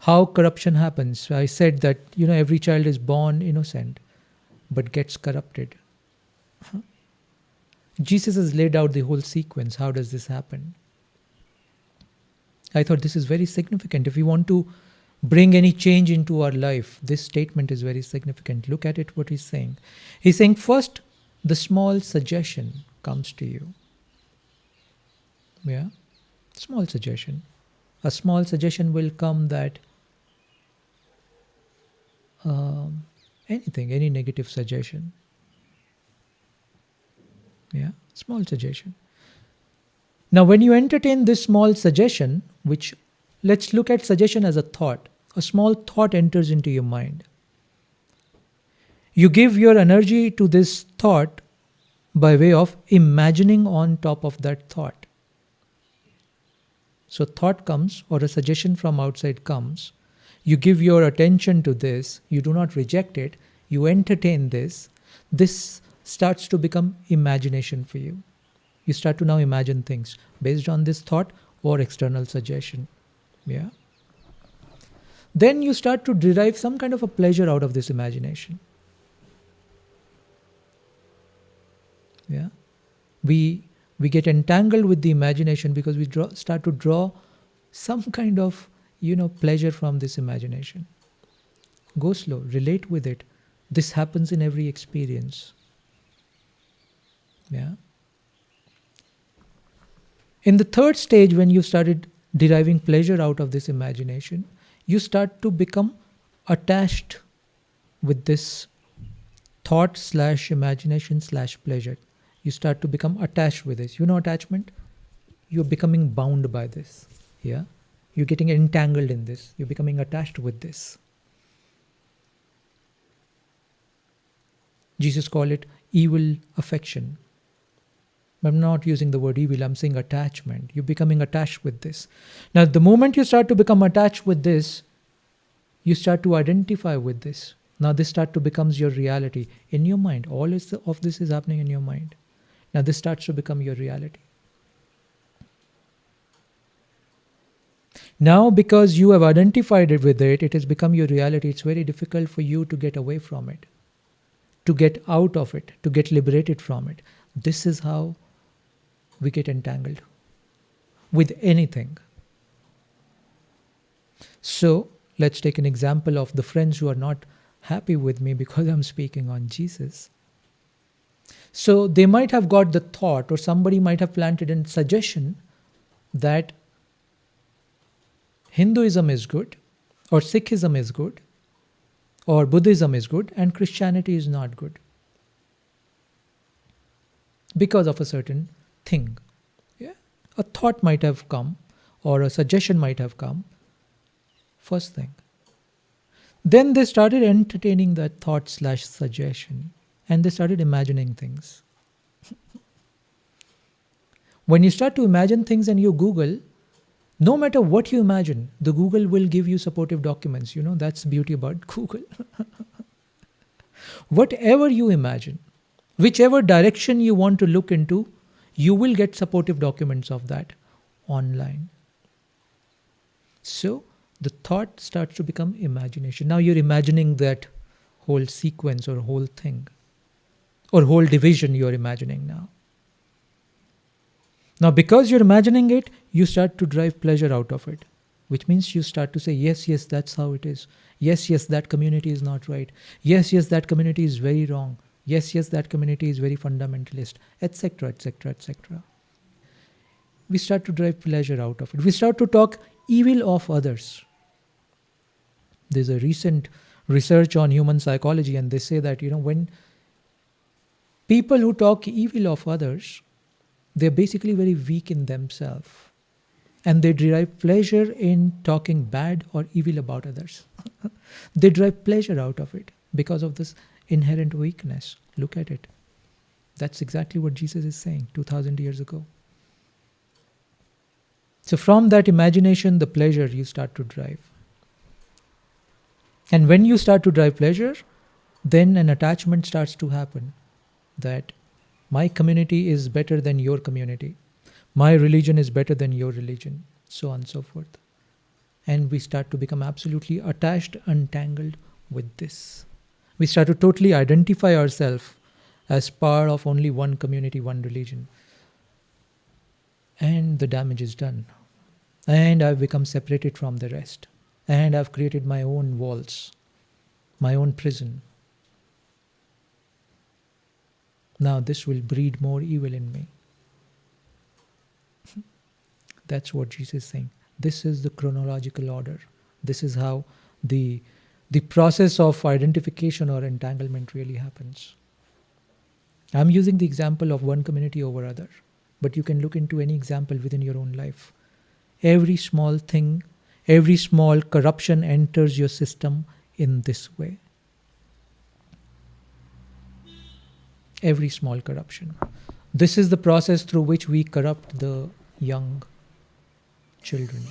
how corruption happens. I said that you know every child is born innocent, but gets corrupted. Jesus has laid out the whole sequence. How does this happen? I thought this is very significant. If we want to bring any change into our life, this statement is very significant. Look at it, what he's saying. He's saying, first, the small suggestion comes to you. Yeah? Small suggestion. A small suggestion will come that um, anything, any negative suggestion. Yeah, small suggestion. Now, when you entertain this small suggestion, which let's look at suggestion as a thought, a small thought enters into your mind. You give your energy to this thought by way of imagining on top of that thought. So, thought comes or a suggestion from outside comes. You give your attention to this, you do not reject it, you entertain this. This starts to become imagination for you. You start to now imagine things based on this thought or external suggestion. Yeah. Then you start to derive some kind of a pleasure out of this imagination. Yeah. We we get entangled with the imagination because we draw, start to draw some kind of you know pleasure from this imagination. Go slow, relate with it. This happens in every experience. Yeah. In the third stage, when you started deriving pleasure out of this imagination, you start to become attached with this thought slash imagination slash pleasure. You start to become attached with this. You know attachment? You're becoming bound by this. Yeah? You're getting entangled in this. You're becoming attached with this. Jesus called it evil affection. I'm not using the word evil, I'm saying attachment. You're becoming attached with this. Now, the moment you start to become attached with this, you start to identify with this. Now, this start to becomes your reality in your mind. All of this is happening in your mind. Now, this starts to become your reality. Now, because you have identified it with it, it has become your reality. It's very difficult for you to get away from it, to get out of it, to get liberated from it. This is how we get entangled with anything. So let's take an example of the friends who are not happy with me because I'm speaking on Jesus. So they might have got the thought, or somebody might have planted a suggestion that Hinduism is good, or Sikhism is good, or Buddhism is good, and Christianity is not good because of a certain thing. Yeah? A thought might have come or a suggestion might have come. First thing. Then they started entertaining that thought slash suggestion and they started imagining things. when you start to imagine things and you Google, no matter what you imagine, the Google will give you supportive documents. You know, that's beauty about Google. Whatever you imagine, whichever direction you want to look into, you will get supportive documents of that online. So the thought starts to become imagination. Now you're imagining that whole sequence or whole thing or whole division you're imagining now. Now, because you're imagining it, you start to drive pleasure out of it, which means you start to say, Yes, yes, that's how it is. Yes, yes, that community is not right. Yes, yes, that community is very wrong yes yes that community is very fundamentalist etc etc etc we start to drive pleasure out of it we start to talk evil of others there's a recent research on human psychology and they say that you know when people who talk evil of others they're basically very weak in themselves and they derive pleasure in talking bad or evil about others they derive pleasure out of it because of this inherent weakness. Look at it. That's exactly what Jesus is saying 2000 years ago. So, from that imagination, the pleasure you start to drive. And when you start to drive pleasure, then an attachment starts to happen that my community is better than your community, my religion is better than your religion, so on and so forth. and we start to become absolutely attached, untangled with this. We start to totally identify ourselves as part of only one community, one religion. And the damage is done. And I've become separated from the rest. And I've created my own walls, my own prison. Now, this will breed more evil in me. That's what Jesus is saying. This is the chronological order. This is how the, the process of identification or entanglement really happens. I'm using the example of one community over other, but you can look into any example within your own life. Every small thing, every small corruption enters your system in this way. Every small corruption. This is the process through which we corrupt the young children.